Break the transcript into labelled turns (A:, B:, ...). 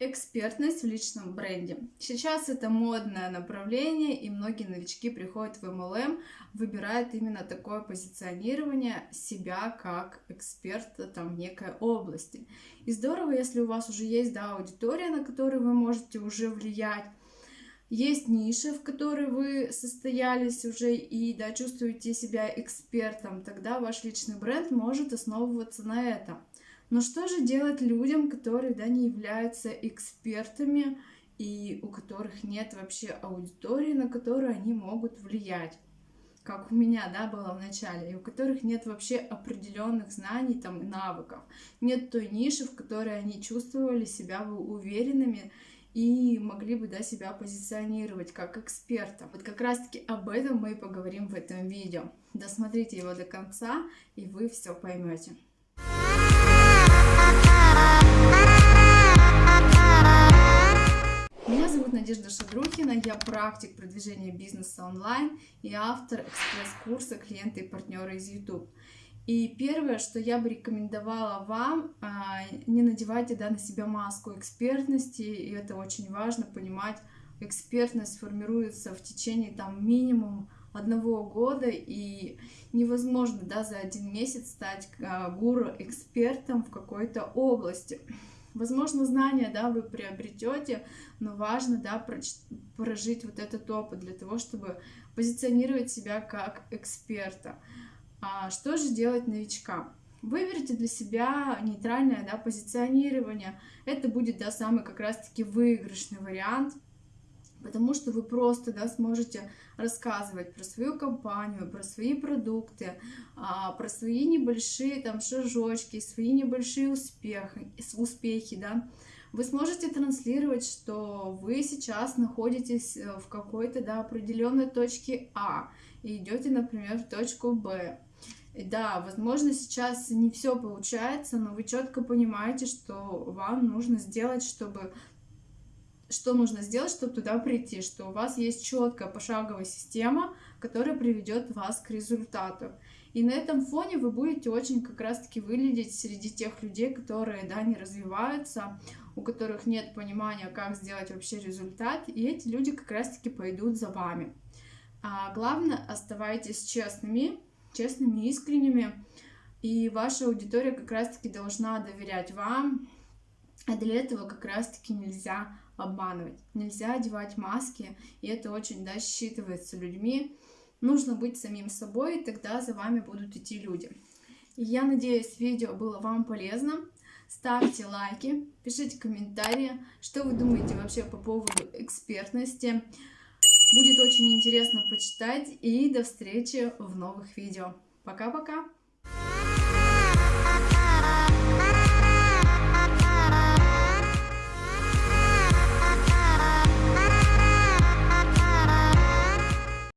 A: Экспертность в личном бренде. Сейчас это модное направление, и многие новички приходят в MLM, выбирают именно такое позиционирование себя как эксперта там в некой области. И здорово, если у вас уже есть да, аудитория, на которую вы можете уже влиять, есть ниши, в которой вы состоялись уже и да, чувствуете себя экспертом, тогда ваш личный бренд может основываться на этом. Но что же делать людям, которые да, не являются экспертами и у которых нет вообще аудитории, на которую они могут влиять? как у меня, да, было в начале, и у которых нет вообще определенных знаний там и навыков, нет той ниши, в которой они чувствовали себя уверенными и могли бы, да, себя позиционировать как эксперта. Вот как раз-таки об этом мы и поговорим в этом видео. Досмотрите его до конца, и вы все поймете. Надежда Шадрухина, я практик продвижения бизнеса онлайн и автор экспресс-курса «Клиенты и партнеры из YouTube». И первое, что я бы рекомендовала вам, а, не надевайте да, на себя маску экспертности, и это очень важно понимать, экспертность формируется в течение там минимум одного года, и невозможно да, за один месяц стать а, гуру-экспертом в какой-то области. Возможно, знания да, вы приобретете, но важно да, прожить вот этот опыт для того, чтобы позиционировать себя как эксперта. А что же делать новичкам? Выберите для себя нейтральное да, позиционирование. Это будет да, самый как раз-таки выигрышный вариант – потому что вы просто да, сможете рассказывать про свою компанию, про свои продукты, а, про свои небольшие там шажочки, свои небольшие успехи, успехи да. Вы сможете транслировать, что вы сейчас находитесь э, в какой-то да, определенной точке А и идете, например, в точку Б. И да, возможно, сейчас не все получается, но вы четко понимаете, что вам нужно сделать, чтобы что нужно сделать, чтобы туда прийти, что у вас есть четкая пошаговая система, которая приведет вас к результату. И на этом фоне вы будете очень как раз-таки выглядеть среди тех людей, которые да, не развиваются, у которых нет понимания, как сделать вообще результат, и эти люди как раз-таки пойдут за вами. А главное, оставайтесь честными, честными, искренними, и ваша аудитория как раз-таки должна доверять вам, а для этого как раз-таки нельзя обманывать. Нельзя одевать маски, и это очень да, считывается людьми. Нужно быть самим собой, и тогда за вами будут идти люди. И я надеюсь, видео было вам полезно. Ставьте лайки, пишите комментарии, что вы думаете вообще по поводу экспертности. Будет очень интересно почитать. И до встречи в новых видео. Пока-пока!